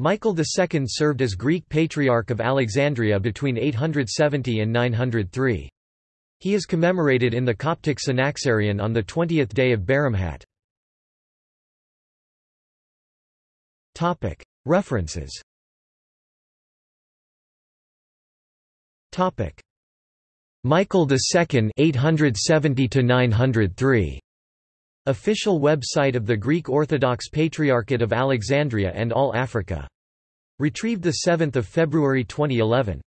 Michael II served as Greek Patriarch of Alexandria between 870 and 903. He is commemorated in the Coptic Synaxarion on the 20th day of Baramhat. References Michael II 870 903 Official website of the Greek Orthodox Patriarchate of Alexandria and All Africa. Retrieved 7 February 2011.